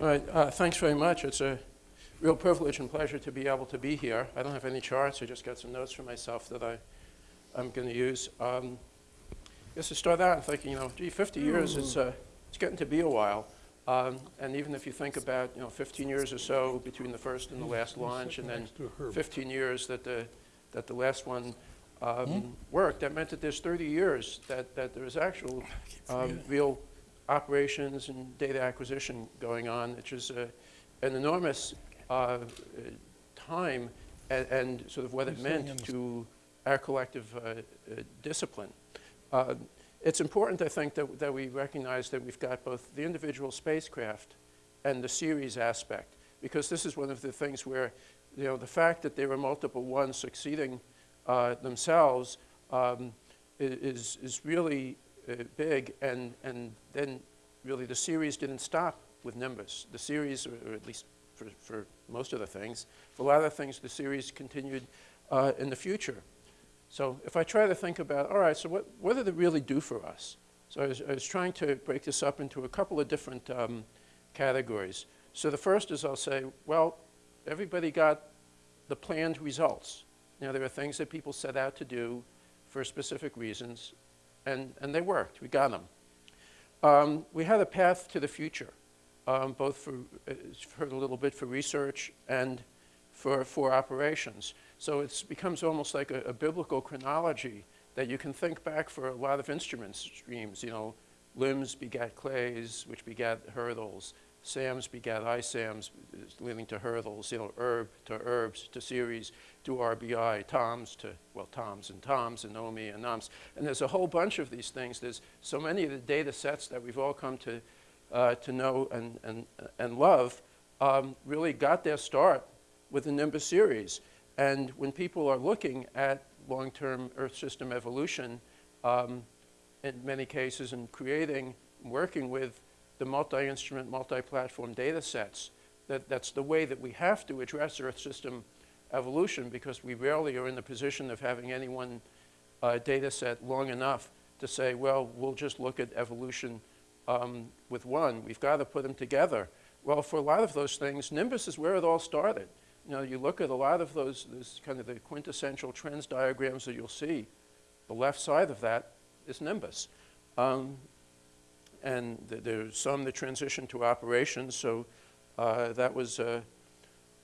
All right, uh, thanks very much. It's a real privilege and pleasure to be able to be here. I don't have any charts. I just got some notes for myself that I, I'm going to use. Um, I guess to start out, I'm thinking, you know, gee, 50 years, it's, uh, it's getting to be a while. Um, and even if you think about, you know, 15 years or so between the first and the last launch, and then 15 years that the, that the last one um, worked, that meant that there's 30 years that, that there's actual um, real operations and data acquisition going on, which is uh, an enormous uh, time and, and, sort of what it meant to our collective uh, uh discipline. Uh, it's important, I think, that, that we recognize that we've got both the individual spacecraft and the series aspect, because this is one of the things where, you know, the fact that there are multiple ones succeeding uh, themselves um, is, is really big, and, and then really the series didn't stop with Nimbus. The series, or, at least for, for most of the things, for a lot of things, the series continued uh, in the future. So if I try to think about, all right, so what, what did it really do for us? So I was, I was trying to break this up into a couple of different um, categories. So the first is I'll say, well, everybody got the planned results. Now, there are things that people set out to do for specific reasons, and, and they worked. We got them. Um, we had a path to the future, um, both for, uh, heard a little bit for research and for, for operations. So it becomes almost like a, a, biblical chronology that you can think back for a lot of instrument streams, you know, LIMS begat CLAES, which begat HIRDLS, SAMS begat ISAMS, leading to HIRDLS, you know, ERB to ERBS to series to RBI, TOMS to, well, TOMS and TOMS and OMI and OMPS. And there's a whole bunch of these things. There's so many of the data sets that we've all come to, uh, to know and, and, and love um, really got their start with the Nimbus CERES. And when people are looking at long-term Earth system evolution, um, in many cases, and creating, working with the multi-instrument, multi-platform data sets, that, that's the way that we have to address Earth system evolution because we rarely are in the position of having any one uh, data set long enough to say, well, we'll just look at evolution um, with one. We've got to put them together. Well, for a lot of those things, Nimbus is where it all started. You know, you look at a lot of those, those kind of the quintessential trends diagrams that you'll see. The left side of that is Nimbus. Um, and th there's some that transition to operations, so uh, that was uh,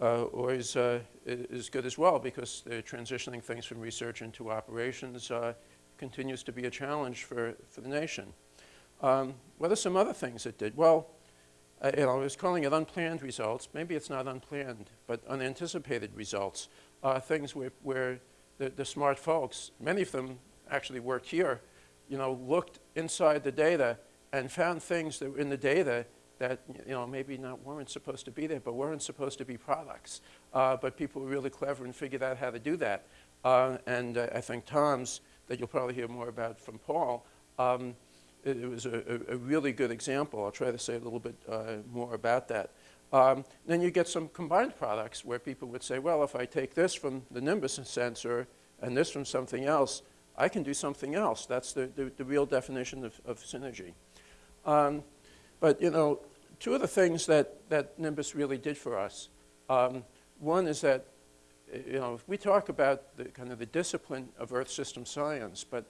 uh, always uh, is good as well because they're transitioning things from research into operations continues to be a challenge for, for the nation. Um, what are some other things it did? Well, uh, you know, I was calling it unplanned results. Maybe it's not unplanned, but unanticipated results. Uh, things where, where the, the smart folks, many of them actually work here, you know, looked inside the data and found things that were in the data that, you know, maybe not weren't supposed to be there, but weren't supposed to be products. Uh, but people were really clever and figured out how to do that. Uh, and uh, I think TOMS, that you'll probably hear more about from Paul, um, it, it, was a, a, really good example. I'll try to say a little bit uh, more about that. Um, then you get some combined products where people would say, well, if I take this from the Nimbus sensor and this from something else, I can do something else. That's the, the, the real definition of, of synergy. Um, but, you know, two of the things that, that Nimbus really did for us, um, one is that, you know, we talk about the kind of the discipline of Earth system science, but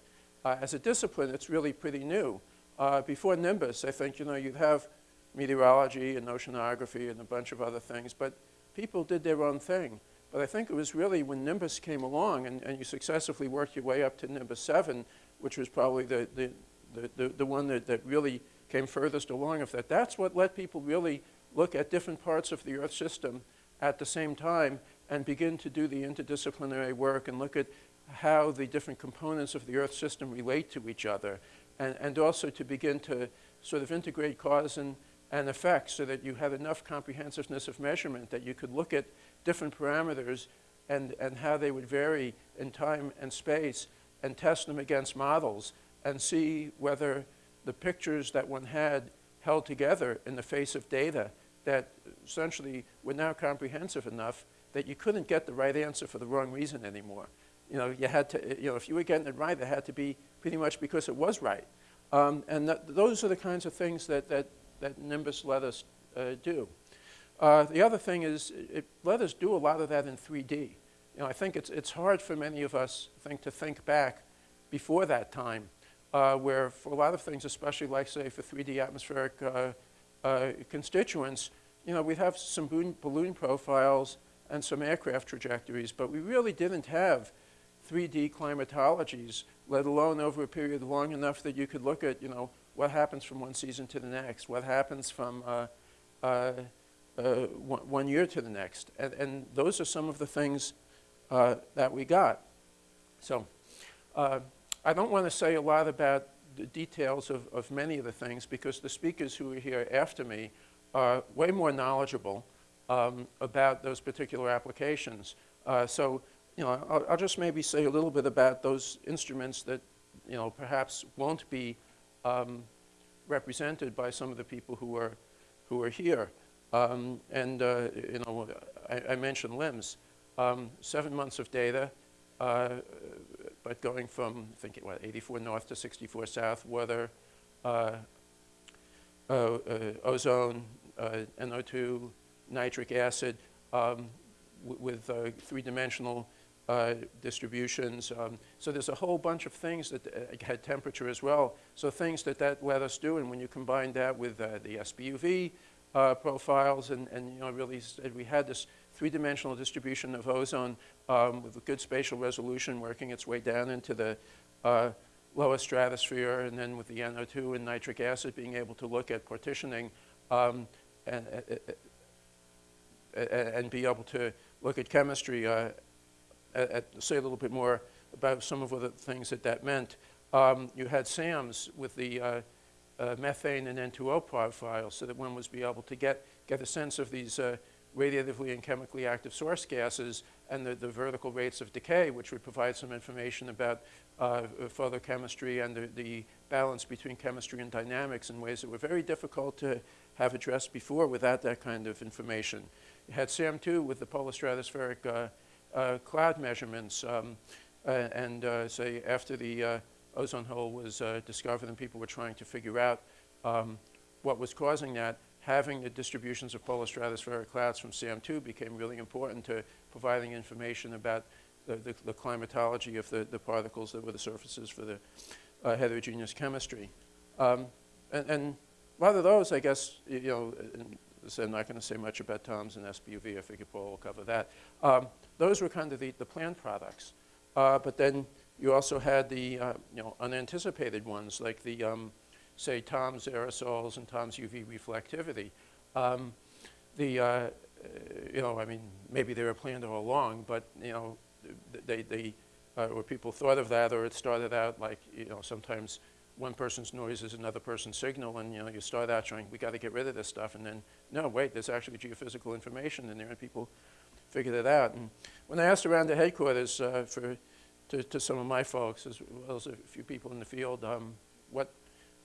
uh, as a discipline, it's really pretty new. Uh, before Nimbus, I think, you know, you'd have meteorology and oceanography and a bunch of other things, but people did their own thing. But I think it was really when Nimbus came along and, and you successively worked your way up to Nimbus 7, which was probably the, the, the, the, the one that, that really came furthest along of that. That's what let people really look at different parts of the Earth system at the same time and begin to do the interdisciplinary work and look at how the different components of the Earth system relate to each other and, and also to begin to sort of integrate cause and, and effect so that you have enough comprehensiveness of measurement that you could look at different parameters and, and how they would vary in time and space and test them against models and see whether the pictures that one had held together in the face of data that essentially were now comprehensive enough that you couldn't get the right answer for the wrong reason anymore. You know, you had to, you know, if you were getting it right, it had to be pretty much because it was right. Um, and that, those are the kinds of things that, that, that Nimbus let us uh, do. Uh, the other thing is it let us do a lot of that in 3D. You know, I think it's, it's hard for many of us think, to think back before that time, uh, where for a lot of things, especially like, say, for 3D atmospheric uh, uh, constituents, you know, we'd have some balloon, balloon profiles and some aircraft trajectories, but we really didn't have 3D climatologies, let alone over a period long enough that you could look at, you know, what happens from one season to the next, what happens from uh, uh, uh, one, year to the next. And, and, those are some of the things uh, that we got. So I don't want to say a lot about the details of, of many of the things because the speakers who are here after me are way more knowledgeable um, about those particular applications. Uh, so, you know, I'll, I'll, just maybe say a little bit about those instruments that, you know, perhaps won't be um, represented by some of the people who are, who are here. Um, and, uh, you know, I, I mentioned LIMS. Um, seven months of data, uh, but going from, I think, what, 84 north to 64 south, weather, uh, uh, uh ozone, uh, NO2, nitric acid, um, with three-dimensional uh, distributions. Um, so there's a whole bunch of things that had temperature as well. So things that that let us do, and when you combine that with the SBUV profiles, and, and you know, really we had this three-dimensional distribution of ozone um, with a good spatial resolution working its way down into the uh, lower stratosphere, and then with the NO2 and nitric acid being able to look at partitioning um, and, and be able to look at chemistry, uh, at, say a little bit more about some of the things that that meant. Um, you had SAMS with the uh, uh, methane and N2O profiles so that one was be able to get, get a sense of these uh, radiatively and chemically active source gases and the, the vertical rates of decay, which would provide some information about uh, photochemistry and the, the balance between chemistry and dynamics in ways that were very difficult to have addressed before without that kind of information. You had SAM2 with the polar stratospheric uh, uh, cloud measurements, um, and uh, say after the uh, ozone hole was uh, discovered and people were trying to figure out um, what was causing that, having the distributions of polar stratospheric clouds from SAM2 became really important to providing information about the, the, the climatology of the, the, particles that were the surfaces for the uh, heterogeneous chemistry. Um, and, and, a lot of those, I guess, you know, so I'm not going to say much about TOMS and SBUV. I figure Paul will cover that. Um, those were kind of the, the planned products. Uh, but then you also had the, uh, you know, unanticipated ones, like the, um, say, TOMS aerosols and TOMS UV reflectivity. Um, the, uh, you know, I mean, maybe they were planned all along, but, you know, they, they uh, or people thought of that, or it started out like, you know, sometimes one person's noise is another person's signal, and you know, you start out trying, we got to get rid of this stuff, and then, no, wait, there's actually geophysical information in there, and people figured it out. And when I asked around the headquarters uh, for, to, to, some of my folks, as well as a few people in the field, um, what,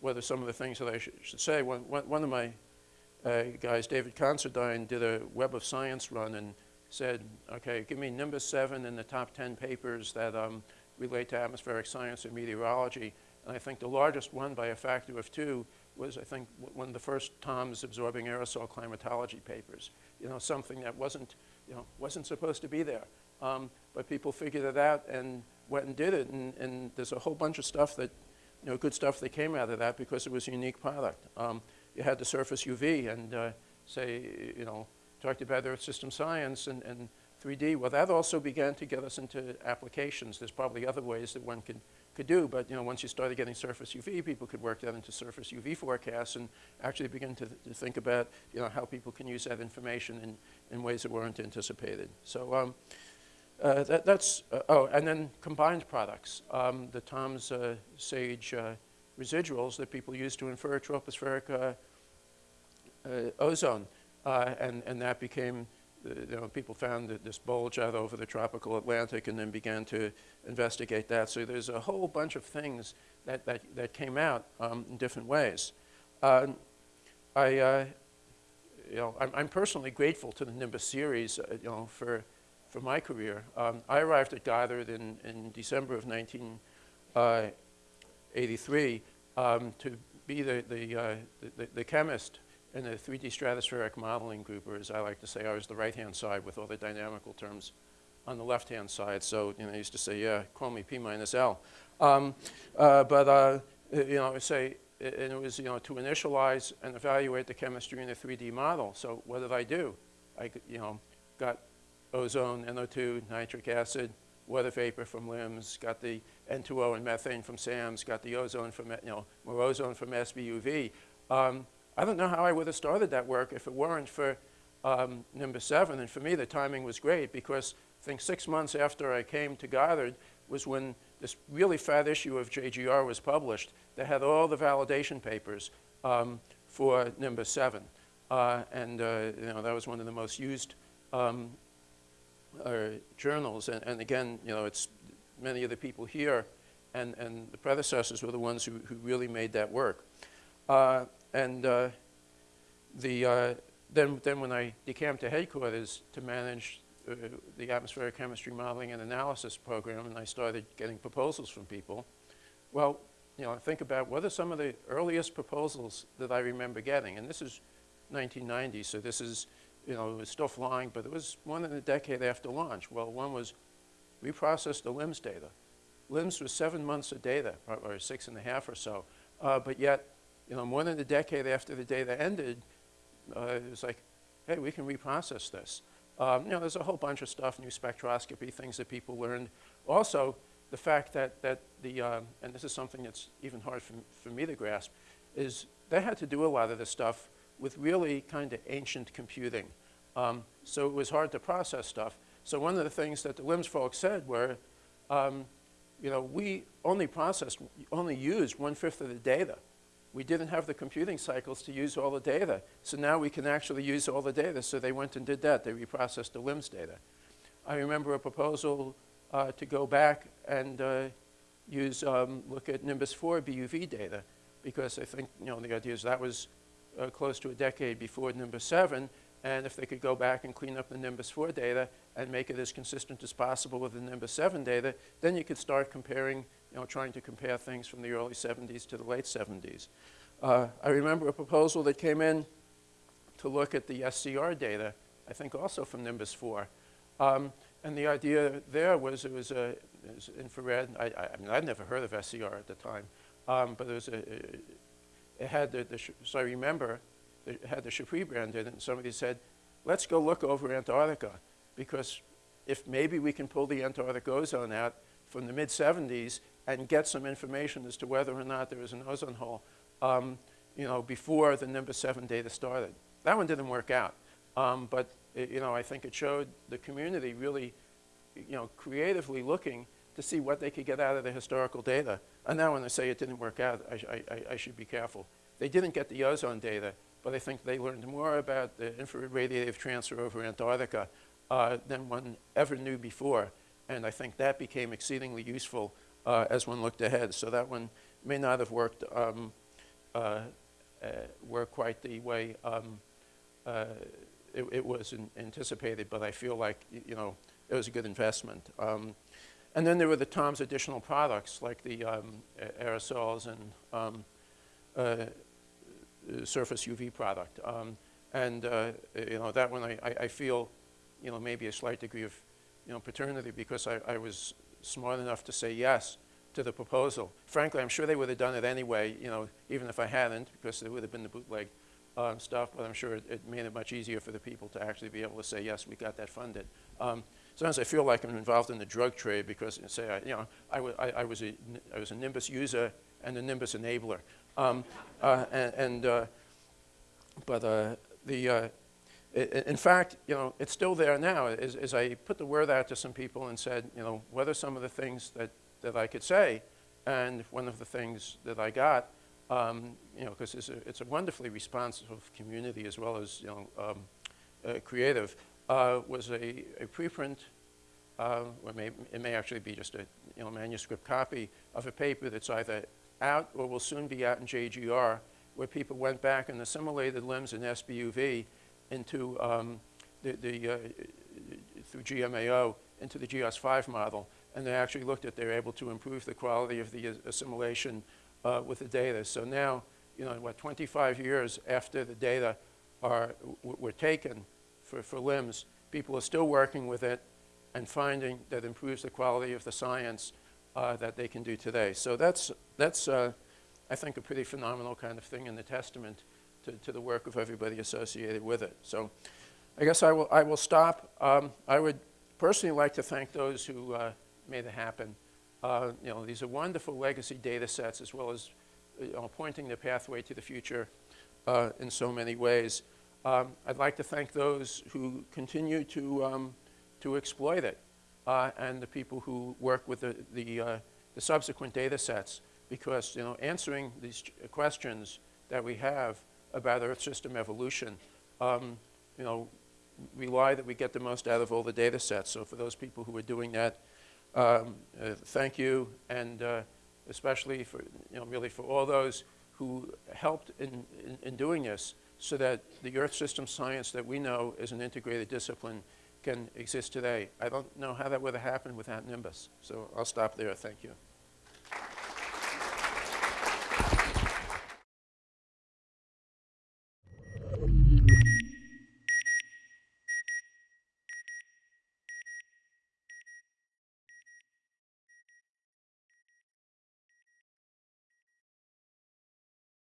are some of the things that I sh should say, one, one, of my uh, guys, David Considine, did a Web of Science run and said, okay, give me Nimbus 7 in the top 10 papers that um, relate to atmospheric science and meteorology. And I think the largest one by a factor of two was, I think, one of the first TOMS absorbing aerosol climatology papers. You know, something that wasn't, you know, wasn't supposed to be there. Um, but people figured it out and went and did it. And, and, there's a whole bunch of stuff that, you know, good stuff that came out of that because it was a unique product. Um, you had the surface UV and uh, say, you know, talked about Earth system science and, and 3D. Well, that also began to get us into applications. There's probably other ways that one could could do, but you know, once you started getting surface UV, people could work that into surface UV forecasts and actually begin to, to think about you know, how people can use that information in, in ways that weren't anticipated. So um, uh, that, that's, uh, oh, and then combined products. Um, the TOMS uh, SAGE uh, residuals that people use to infer tropospheric uh, uh, ozone, and, and that became you know, people found this bulge out over the tropical Atlantic and then began to investigate that. So there's a whole bunch of things that, that, that came out um, in different ways. Uh, I, uh, you know, I'm, I'm, personally grateful to the Nimbus series, uh, you know, for, for my career. Um, I arrived at Goddard in, in December of 1983 uh, um, to be the, the, uh, the, the, chemist in the 3D stratospheric modeling group, or as I like to say, I was the right-hand side with all the dynamical terms on the left-hand side. So, you know, I used to say, yeah, call me P minus L. Um, uh, but, uh, you know, I say, and it was, you know, to initialize and evaluate the chemistry in a 3D model. So what did I do? I, you know, got ozone, NO2, nitric acid, water vapor from LIMS, got the N2O and methane from SAMS, got the ozone from, you know, more ozone from SBUV. Um, I don't know how I would have started that work if it weren't for um, Nimbus 7. And for me, the timing was great because I think six months after I came to Goddard was when this really fat issue of JGR was published that had all the validation papers um, for Nimbus 7. Uh, and uh, you know, that was one of the most used um, journals. And, and, again, you know, it's many of the people here and, and the predecessors were the ones who, who really made that work. Uh, and uh, the, uh, then, then when I decamped to headquarters to manage uh, the atmospheric chemistry modeling and analysis program, and I started getting proposals from people. Well, you know, think about what are some of the earliest proposals that I remember getting, and this is 1990, so this is, you know, it was still flying, but it was more than a decade after launch. Well, one was we processed the LIMS data. LIMS was seven months of data, or six and a half or so, uh, but yet, you know, more than a decade after the data ended, uh, it was like, hey, we can reprocess this. Um, you know, there's a whole bunch of stuff, new spectroscopy, things that people learned. Also, the fact that, that the, um, and this is something that's even hard for, for me to grasp, is they had to do a lot of this stuff with really kind of ancient computing. Um, so it was hard to process stuff. So one of the things that the LIMS folks said were, um, you know, we only processed, only used one-fifth of the data we didn't have the computing cycles to use all the data. So now we can actually use all the data. So they went and did that. They reprocessed the LIMS data. I remember a proposal uh, to go back and uh, use, um, look at Nimbus 4 BUV data because I think, you know, the idea is that was uh, close to a decade before Nimbus 7 and if they could go back and clean up the Nimbus 4 data and make it as consistent as possible with the Nimbus 7 data, then you could start comparing you know, trying to compare things from the early 70s to the late 70s. Uh, I remember a proposal that came in to look at the SCR data, I think also from Nimbus 4. Um, and the idea there was it was, a, it was infrared. I, I, mean, I'd never heard of SCR at the time, um, but it was a, it had the, the so I remember it had the Chappuis band in it, and somebody said, let's go look over Antarctica, because if maybe we can pull the Antarctic ozone out from the mid 70s and get some information as to whether or not there is an ozone hole, um, you know, before the Nimbus 7 data started. That one didn't work out, um, but it, you know, I think it showed the community really, you know, creatively looking to see what they could get out of the historical data. And now when I say it didn't work out, I, I, I should be careful. They didn't get the ozone data, but I think they learned more about the infrared radiative transfer over Antarctica uh, than one ever knew before. And I think that became exceedingly useful uh, as one looked ahead. So that one may not have worked, um, uh, uh, worked quite the way um, uh, it, it, was anticipated, but I feel like, you know, it was a good investment. Um, and then there were the TOMS additional products, like the um, aerosols and um, uh, surface UV product. Um, and, uh, you know, that one I, I feel, you know, maybe a slight degree of, you know, paternity because I, I was smart enough to say yes to the proposal. Frankly, I'm sure they would have done it anyway, you know, even if I hadn't, because it would have been the bootleg um, stuff, but I'm sure it, it, made it much easier for the people to actually be able to say, yes, we got that funded. Um, sometimes I feel like I'm involved in the drug trade because, say, I, you know, I, I, was a, I was a Nimbus user and a Nimbus enabler. Um, uh, and, and uh, but uh, the, uh, in fact, you know, it's still there now. As, as, I put the word out to some people and said, you know, what are some of the things that, that I could say? And one of the things that I got, um, you know, because it's a, it's a wonderfully responsive community as well as, you know, um, uh, creative, uh, was a, a preprint, uh, or may, it may actually be just a, you know, manuscript copy of a paper that's either out or will soon be out in JGR, where people went back and assimilated LIMS and SBUV into um, the, the uh, through GMAO into the GEOS-5 model, and they actually looked at they're able to improve the quality of the assimilation uh, with the data. So now you know, what, 25 years after the data are, were taken for, for LIMS, people are still working with it and finding that improves the quality of the science uh, that they can do today. So that's, that's uh, I think, a pretty phenomenal kind of thing and a testament to, to the work of everybody associated with it. So I guess I will, I will stop. Um, I would personally like to thank those who uh, made it happen. Uh, you know, these are wonderful legacy data sets as well as you know, pointing the pathway to the future uh, in so many ways. Um, I'd like to thank those who continue to, um, to exploit it uh, and the people who work with the, the, uh, the subsequent data sets because you know, answering these questions that we have about Earth system evolution, um, you know, rely that we get the most out of all the data sets. So for those people who are doing that, um, uh, thank you, and uh, especially for, you know, really for all those who helped in, in, in doing this so that the Earth system science that we know as an integrated discipline can exist today. I don't know how that would have happened without Nimbus. So I'll stop there. Thank you.